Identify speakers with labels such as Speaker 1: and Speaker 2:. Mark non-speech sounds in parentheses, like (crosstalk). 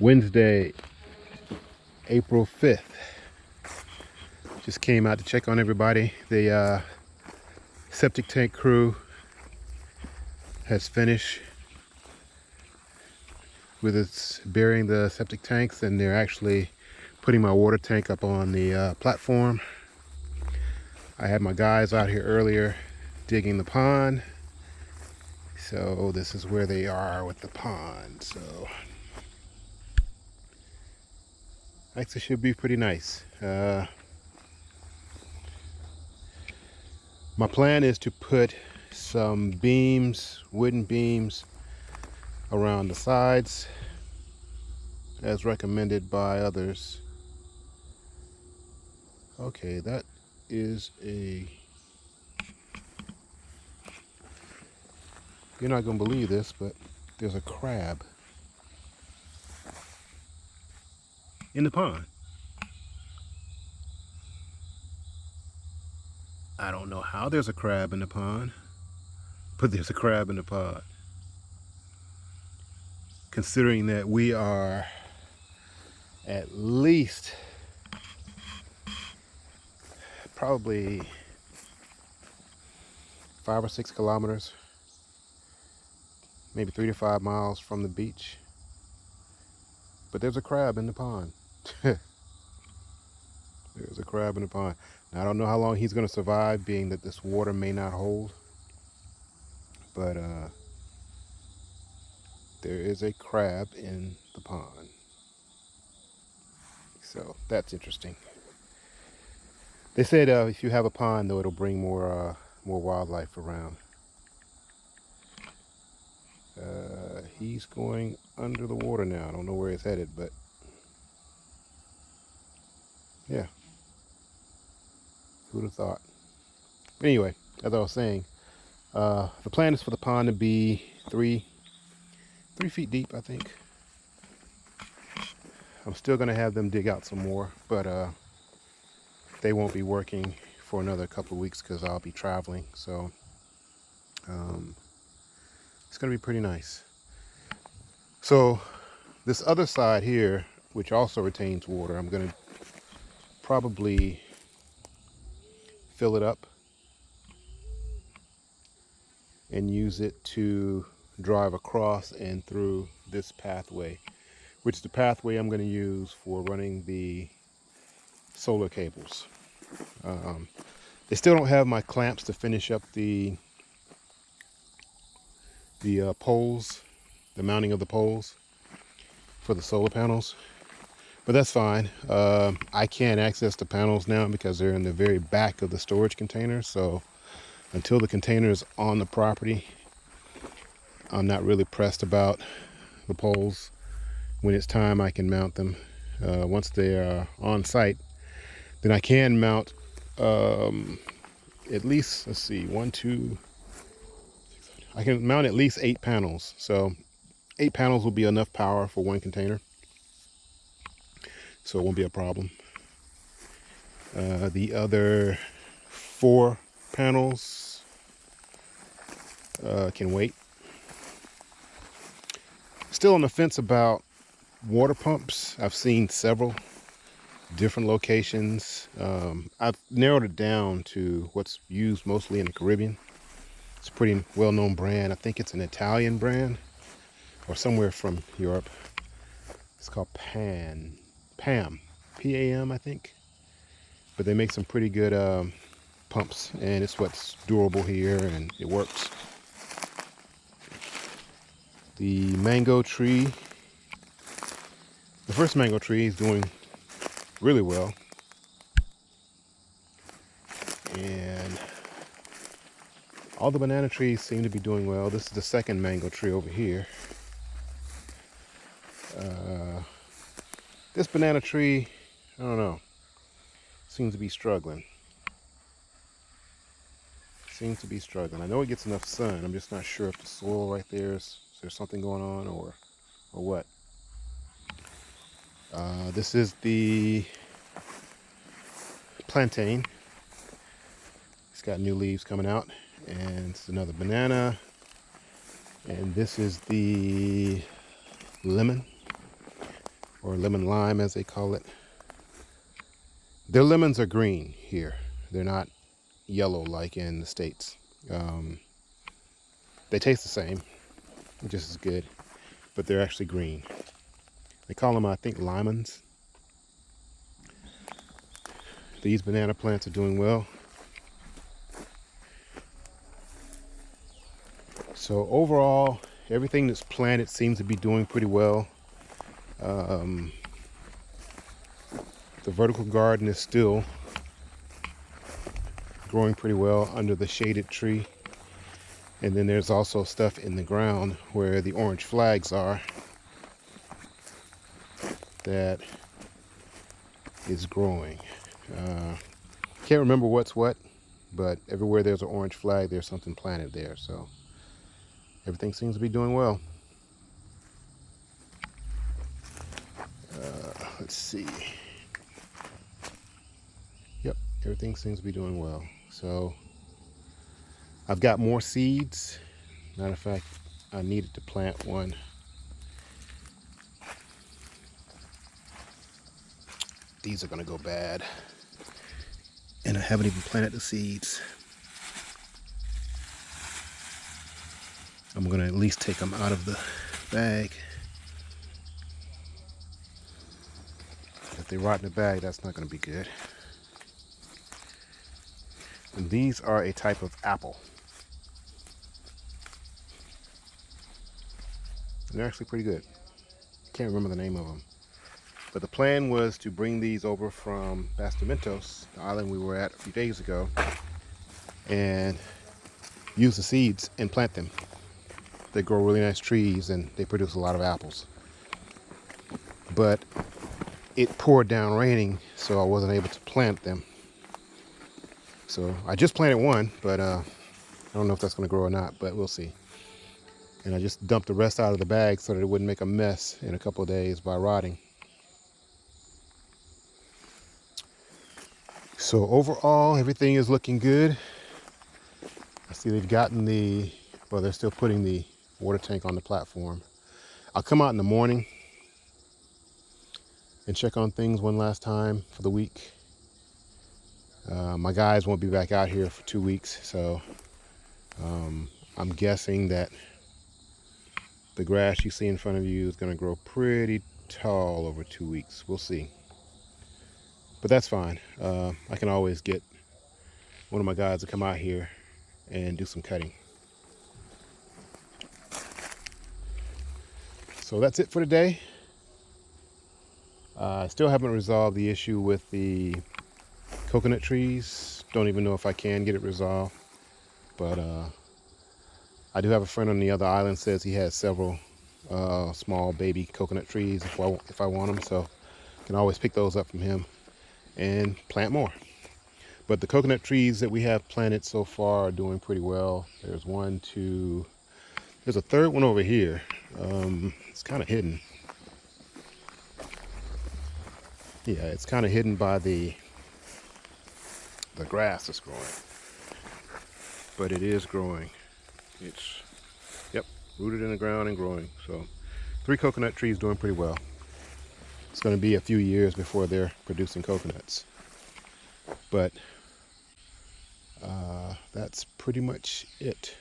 Speaker 1: Wednesday, April 5th. Just came out to check on everybody. The uh, septic tank crew has finished with its burying the septic tanks and they're actually putting my water tank up on the uh, platform. I had my guys out here earlier digging the pond. So this is where they are with the pond. So actually should be pretty nice. Uh, my plan is to put some beams, wooden beams around the sides as recommended by others. Okay, that is a you're not gonna believe this but there's a crab in the pond I don't know how there's a crab in the pond but there's a crab in the pond considering that we are at least probably five or six kilometers, maybe three to five miles from the beach. But there's a crab in the pond. (laughs) there's a crab in the pond. Now, I don't know how long he's going to survive, being that this water may not hold. But uh, there is a crab in the pond. So that's interesting. They said uh, if you have a pond, though, it'll bring more uh, more wildlife around. Uh, he's going under the water now. I don't know where he's headed, but yeah. Who'd have thought? Anyway, as I was saying, uh, the plan is for the pond to be three, three feet deep, I think. I'm still going to have them dig out some more, but uh, they won't be working for another couple of weeks because I'll be traveling. So um, it's going to be pretty nice. So this other side here, which also retains water, I'm going to probably fill it up and use it to drive across and through this pathway, which is the pathway I'm going to use for running the solar cables. Um, they still don't have my clamps to finish up the the uh, poles, the mounting of the poles for the solar panels. But that's fine. Uh, I can't access the panels now because they're in the very back of the storage container. So until the container is on the property, I'm not really pressed about the poles. When it's time, I can mount them. Uh, once they are on site, then I can mount um, at least, let's see, one, two, I can mount at least eight panels. So eight panels will be enough power for one container. So it won't be a problem. Uh, the other four panels uh, can wait. Still on the fence about water pumps. I've seen several different locations. Um, I've narrowed it down to what's used mostly in the Caribbean. It's a pretty well-known brand. I think it's an Italian brand or somewhere from Europe. It's called Pan, Pam, P-A-M, I think. But they make some pretty good um, pumps, and it's what's durable here, and it works. The mango tree, the first mango tree is doing really well. And all the banana trees seem to be doing well. This is the second mango tree over here. Uh, this banana tree, I don't know, seems to be struggling. Seems to be struggling. I know it gets enough sun. I'm just not sure if the soil right there is, is there something going on or, or what. Uh, this is the plantain. It's got new leaves coming out. And it's another banana. And this is the lemon. Or lemon lime as they call it. Their lemons are green here. They're not yellow like in the States. Um, they taste the same, just as good, but they're actually green. They call them, I think, limons. These banana plants are doing well. So overall, everything that's planted seems to be doing pretty well. Um, the vertical garden is still growing pretty well under the shaded tree. And then there's also stuff in the ground where the orange flags are that is growing. Uh, can't remember what's what, but everywhere there's an orange flag, there's something planted there. So everything seems to be doing well. Let's see. Yep, everything seems to be doing well. So I've got more seeds. Matter of fact, I needed to plant one. These are gonna go bad. And I haven't even planted the seeds. I'm gonna at least take them out of the bag. They rot in the bag, that's not gonna be good. And these are a type of apple. They're actually pretty good. Can't remember the name of them. But the plan was to bring these over from Bastimentos, the island we were at a few days ago, and use the seeds and plant them. They grow really nice trees and they produce a lot of apples. But it poured down raining, so I wasn't able to plant them. So I just planted one, but uh, I don't know if that's going to grow or not, but we'll see. And I just dumped the rest out of the bag so that it wouldn't make a mess in a couple days by rotting. So overall, everything is looking good. I see they've gotten the, well, they're still putting the water tank on the platform. I'll come out in the morning and check on things one last time for the week uh, my guys won't be back out here for two weeks, so um, I'm guessing that the grass you see in front of you is going to grow pretty tall over two weeks. We'll see. But that's fine. Uh, I can always get one of my guys to come out here and do some cutting. So that's it for today. Uh, I still haven't resolved the issue with the coconut trees. Don't even know if I can get it resolved. But uh, I do have a friend on the other island says he has several uh, small baby coconut trees if I, if I want them. So I can always pick those up from him and plant more. But the coconut trees that we have planted so far are doing pretty well. There's one, two, there's a third one over here. Um, it's kind of hidden. Yeah, it's kind of hidden by the the grass that's growing. But it is growing. It's, yep, rooted in the ground and growing. So three coconut trees doing pretty well. It's going to be a few years before they're producing coconuts. But uh, that's pretty much it.